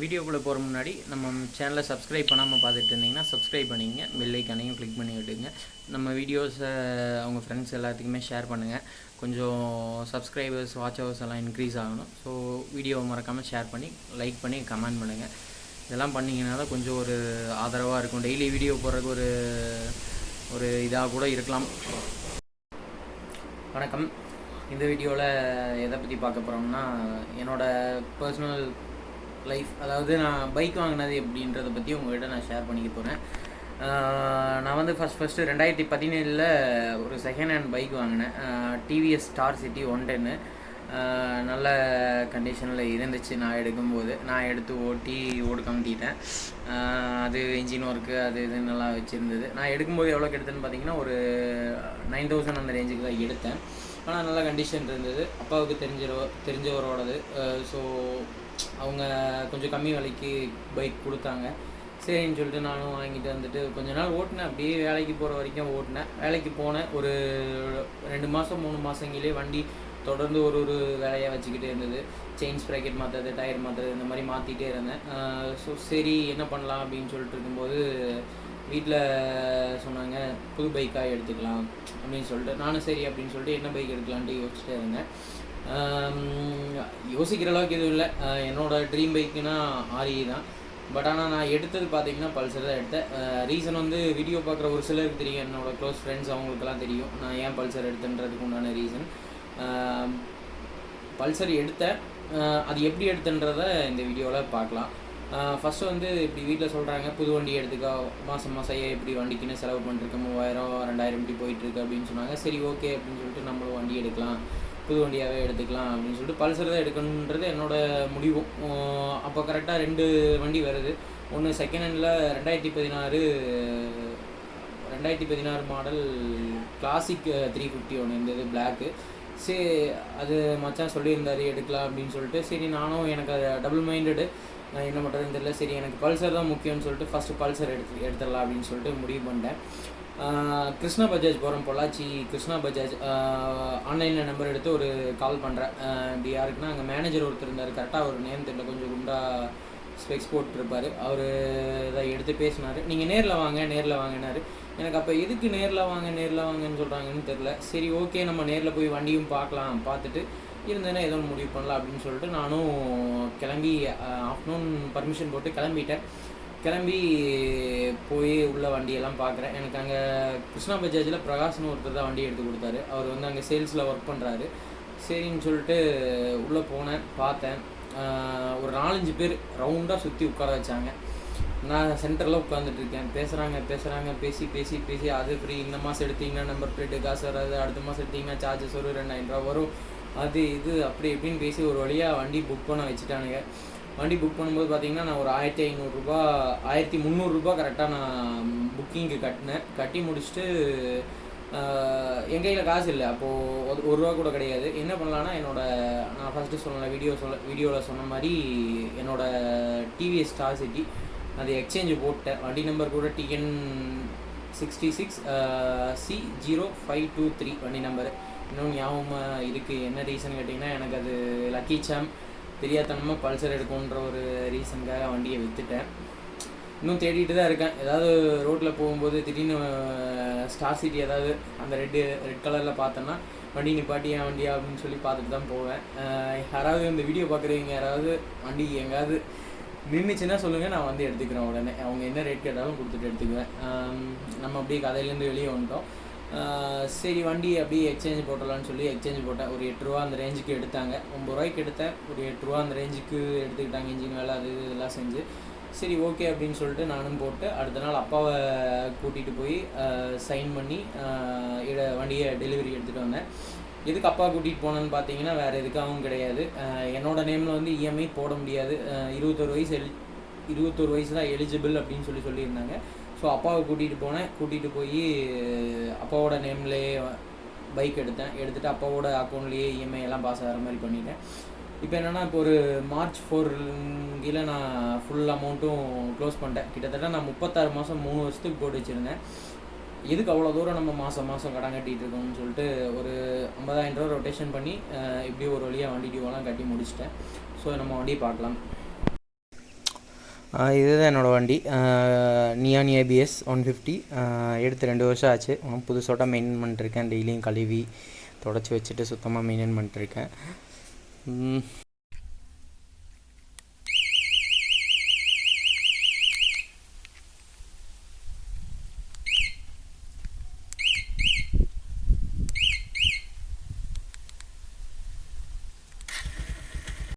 வீடியோக்குள்ளே போகிற முன்னாடி நம்ம சேனலை சப்ஸ்கிரைப் பண்ணாமல் பார்த்துட்டு இருந்தீங்கன்னா சப்ஸ்கிரைப் பண்ணிங்க பெல்லைக்கானையும் கிளிக் பண்ணி விட்டுங்க. நம்ம வீடியோஸை அவங்க ஃப்ரெண்ட்ஸ் எல்லாத்துக்குமே ஷேர் பண்ணுங்கள் கொஞ்சம் சப்ஸ்கிரைபர்ஸ் வாட்ச் ஹவர்ஸ் எல்லாம் இன்க்ரீஸ் ஆகணும். ஸோ வீடியோவை மறக்காமல் ஷேர் பண்ணி லைக் பண்ணி கமெண்ட் பண்ணுங்கள் இதெல்லாம் பண்ணிங்கன்னா தான் கொஞ்சம் ஒரு ஆதரவாக இருக்கும். டெய்லி வீடியோ போடுறதுக்கு ஒரு ஒரு இதாக கூட இருக்கலாம். வணக்கம். இந்த வீடியோவில் எதை பற்றி பார்க்க போகிறோம்னா என்னோடய பர்சனல் லைஃப் அதாவது நான் பைக் வாங்கினது எப்படின்றத பற்றி உங்கள்கிட்ட நான் ஷேர் பண்ணிக்க போகிறேன் நான் வந்து ஃபஸ்ட் ஃபஸ்ட்டு ரெண்டாயிரத்தி பதினேழில் ஒரு செகண்ட் ஹேண்ட் பைக் வாங்கினேன். டிவிஎஸ் ஸ்டார் சிட்டி ஒன் டென்னு நல்ல கண்டிஷனில் இருந்துச்சு நான் எடுக்கும்போது. நான் எடுத்து ஓட்டி ஓடு கமுத்திட்டேன் அது இன்ஜின் ஒர்க்கு அது இது நல்லா வச்சுருந்தது. நான் எடுக்கும்போது எவ்வளோக்கு எடுத்தேன்னு பார்த்தீங்கன்னா ஒரு நைன் தௌசண்ட் அந்த ரேஞ்சுக்கு தான் எடுத்தேன். ஆனால் நல்ல கண்டிஷன் இருந்தது. அப்பாவுக்கு தெரிஞ்ச தெரிஞ்சவரோடது. ஸோ அவங்க கொஞ்சம் கம்மி விலைக்கு பைக் கொடுத்தாங்க. சரின்னு சொல்லிட்டு நானும் வாங்கிட்டு வந்துட்டு கொஞ்ச நாள் ஓட்டினேன். அப்படியே வேலைக்கு போகிற வரைக்கும் ஓட்டினேன். வேலைக்கு போனேன். ஒரு ரெண்டு மாதம் மூணு மாதங்கிலே வண்டி தொடர்ந்து ஒரு ஒரு வேலையாக வச்சுக்கிட்டே இருந்தது. செயின் ஸ்ப்ராக்கெட் மாற்றுறது டயர் மாற்றுறது இந்த மாதிரி மாற்றிட்டே இருந்தேன். ஸோ சரி என்ன பண்ணலாம் அப்படின்னு சொல்லிட்டு இருக்கும்போது வீட்டில் சொன்னாங்க புது பைக்காக எடுத்துக்கலாம். அப்படின்னு சொல்லிட்டு நானும் சரி அப்படின்னு சொல்லிட்டு என்ன பைக் எடுக்கலான்ட்டு யோசிச்சுட்டே இருந்தேன். யோசிக்கிற அளவுக்கு எதுவும் இல்லை. என்னோடய ட்ரீம் பைக்குனா ஆர்இ தான். பட் ஆனால் நான் எடுத்தது பார்த்தீங்கன்னா பல்சர் தான் எடுத்தேன். ரீசன் வந்து வீடியோ பார்க்குற ஒரு சிலருக்கு தெரியும். என்னோடய க்ளோஸ் ஃப்ரெண்ட்ஸ் அவங்களுக்குலாம் தெரியும். நான் ஏன் பல்சர் எடுத்தேன்றதுக்கு உண்டான ரீசன் பல்சர் எடுத்தேன். அது எப்படி எடுத்தன்றத இந்த வீடியோவில் பார்க்கலாம். ஃபஸ்ட்டு வந்து இப்படி வீட்டில் சொல்கிறாங்க புது வண்டி எடுத்துக்கோ. மாதம் மாதம் எப்படி வண்டிக்குன்னு செலவு பண்ணிருக்க மூவாயிரம் ரெண்டாயிரம் இப்படி போயிட்டுருக்கு அப்படின்னு சொன்னாங்க. சரி ஓகே அப்படின்னு சொல்லிட்டு நம்மளும் வண்டி எடுக்கலாம். புது வண்டியாகவே எடுத்துக்கலாம் அப்படின்னு சொல்லிட்டு பல்சர் தான் எடுக்கணுன்றது என்னோடய முடிவும் அப்போ கரெக்டாக ரெண்டு வண்டி வருது. ஒன்று செகண்ட் ஹேண்டில் ரெண்டாயிரத்தி பதினாறு ரெண்டாயிரத்தி பதினாறு மாடல் கிளாசிக் த்ரீ ஃபிஃப்டி ஒன்று இருந்தது பிளாக்கு சரி அது மச்சான் சொல்லியிருந்தார் எடுக்கலாம் அப்படின்னு சொல்லிட்டு. சரி நானும் எனக்கு அது டபுள் மைண்டடு நான் என்ன பண்ணுறதுன்னு தெரியல. சரி எனக்கு பல்சர் தான் முக்கியம்னு சொல்லிட்டு ஃபஸ்ட்டு பல்சர் எடுத்து எடுத்துடலாம் அப்படின்னு சொல்லிட்டு முடிவு பண்ணிட்டேன். கிருஷ்ணா பஜாஜ் போகிறோம் பொள்ளாச்சி. கிருஷ்ணா பஜாஜ் ஆன்லைனில் நம்பர் எடுத்து ஒரு கால் பண்ணுறேன் இப்படி யாருக்குன்னா அங்கே மேனேஜர் ஒருத்தர் இருந்தார். கரெக்டாக ஒரு நேம் தெரியல. கொஞ்சம் குண்டா ஸ்பெக்ஸ் போட்டிருப்பார். அவர் இதை எடுத்து பேசினார். நீங்கள் நேரில் வாங்க நேரில் வாங்கினார் எனக்கு அப்போ எதுக்கு நேரில் வாங்க நேரில் வாங்கன்னு சொல்கிறாங்கன்னு தெரில சரி ஓகே நம்ம நேரில் போய் வண்டியும் பார்க்கலாம் பார்த்துட்டு இருந்தேன்னா ஏதோ முடிவு பண்ணலாம் அப்படின்னு சொல்லிட்டு நானும் கிளம்பி ஆஃப்டர்நூன் பர்மிஷன் போட்டு கிளம்பிட்டேன். கிளம்பி போய் உள்ள வண்டியெல்லாம் பார்க்குறேன். எனக்கு அங்கே கிருஷ்ணா பஜாஜில் பிரகாஷ்னு ஒருத்தர் தான் வண்டி எடுத்து கொடுத்தாரு. அவர் வந்து அங்கே சேல்ஸில் ஒர்க் பண்ணுறாரு சரின்னு சொல்லிட்டு உள்ளே போனேன் பார்த்தேன். ஒரு நாலஞ்சு பேர் ரவுண்டாக சுற்றி உட்கார வச்சாங்க. நான் சென்டரில் உட்காந்துட்டு இருக்கேன். பேசுகிறாங்க பேசுகிறாங்க பேசி பேசி பேசி அது ஃப்ரீ இந்த மாதம் எடுத்தீங்கன்னா நம்பர் பிளேட்டு காசு வராது. அடுத்த மாதம் எடுத்தீங்கன்னா சார்ஜஸ் வரும் ரெண்டாயிரம் ரூபா வரும். அது இது அப்படி இப்படின்னு பேசி ஒரு வழியாக வண்டி புக் பண்ண வச்சுட்டானுங்க. வண்டி புக் பண்ணும்போது பார்த்தீங்கன்னா நான் ஒரு ஆயிரத்தி ஐநூறுரூபா ஆயிரத்தி முந்நூறுரூபா கரெக்டாக நான் புக்கிங்க்கு கட்டினேன். கட்டி முடிச்சுட்டு என் கையில் காசு இல்லை. அப்போது ஒரு ரூபா கூட கிடையாது. என்ன பண்ணலான்னா என்னோடய நான் ஃபஸ்ட்டு சொன்ன வீடியோ சொல்ல வீடியோவில் சொன்ன மாதிரி என்னோடய டிவிஎஸ் ஸ்டார் சிட்டி அது எக்ஸ்சேஞ்சு போட்டேன். வண்டி நம்பர் கூட TN sixty six C zero five two three வண்டி நம்பரு இன்னும் ஞாபகமாக இருக்குது என்ன ரீசன் கேட்டிங்கன்னா எனக்கு அது லக்கி சாம் தெரியாதனமாக பல்சர் எடுக்கும்ன்ற ஒரு ரீசனுக்காக வண்டியை விற்றுட்டேன் இன்னும் தேடிட்டு தான் இருக்கேன். ஏதாவது ரோட்டில் போகும்போது திடீர்னு ஸ்டார் சிட்டி ஏதாவது அந்த ரெட்டு ரெட் கலரில் பார்த்தேன்னா வண்டி நிப்பாட்டி என் வண்டியா அப்படின்னு சொல்லி பார்த்துட்டு தான் போவேன். யாராவது இந்த வீடியோ பார்க்குறவங்க யாராவது வண்டி எங்கேயாவது நின்றுச்சுன்னா சொல்லுங்கள் நான் வந்து எடுத்துக்கிறேன் உடனே. அவங்க என்ன ரேட் கேட்டாலும் கொடுத்துட்டு எடுத்துக்குவேன். நம்ம அப்படியே கதையிலேருந்து வெளியே வந்துட்டோம். சரி வண்டி அப்படியே எக்ஸ்சேஞ்ச் போட்டலான்னு சொல்லி எக்ஸ்சேஞ்ச் போட்டேன். ஒரு எட்டு ரூபா அந்த ரேஞ்சுக்கு எடுத்தாங்க. ஒம்பது ரூபாய்க்கு எடுத்தேன். ஒரு எட்டு ரூபா அந்த ரேஞ்சுக்கு எடுத்துக்கிட்டாங்க. இன்ஜின் வேலை அது இதெல்லாம் செஞ்சு. சரி ஓகே அப்படின்னு சொல்லிட்டு நானும் போட்டு அடுத்த நாள் அப்பாவை கூட்டிகிட்டு போய் சைன் பண்ணி வண்டியை டெலிவரி எடுத்துகிட்டு வந்தேன். எதுக்கு அப்பா கூட்டிகிட்டு போனேன்னு பார்த்தீங்கன்னா வேறு எதுக்காகவும் கிடையாது. என்னோடய நேமில் வந்து இஎம்ஐ போட முடியாது. இருபத்தொரு வயசு எலி இருபத்தொரு வயசு தான் எலிஜிபிள் அப்படின்னு சொல்லி சொல்லியிருந்தாங்க. ஸோ அப்பாவை கூட்டிகிட்டு போனேன். கூட்டிகிட்டு போய் அப்பாவோட நேம்லேயே பைக் எடுத்தேன். எடுத்துகிட்டு அப்பாவோட அக்கௌண்ட்லேயே இஎம்ஐ எல்லாம் பாஸ் ஆகிற மாதிரி பண்ணிட்டேன். இப்போ என்னென்னா இப்போ ஒரு மார்ச் ஃபோர் கீழே நான் ஃபுல் அமௌண்ட்டும் க்ளோஸ் பண்ணிட்டேன். கிட்டத்தட்ட நான் முப்பத்தாறு மாதம் மூணு வருஷத்துக்கு போட்டு வச்சுருந்தேன். எதுக்கு அவ்வளோ தூரம் நம்ம மாதம் மாதம் கடன் கட்டிகிட்டு இருக்கோம்னு சொல்லிட்டு ஒரு ஐம்பதாயிரம் ரூபா ரொட்டேஷன் பண்ணி இப்படி ஒரு வழியாக வண்டி டியூவெல்லாம் கட்டி முடிச்சிட்டேன். ஸோ நம்ம வண்டியை பார்க்கலாம். இதுதான் என்னோடய வண்டி. நியான் ஏபிஎஸ் ஒன் ஃபிஃப்டி எடுத்து ரெண்டு வருஷம் ஆச்சு. இன்னும் புதுசோட்டாக மெயின்டைன் பண்ணிட்டுருக்கேன் டெய்லியும் கழுவி தொடச்சி வச்சுட்டு சுத்தமாக மெயின்டைன் பண்ணிட்டுருக்கேன்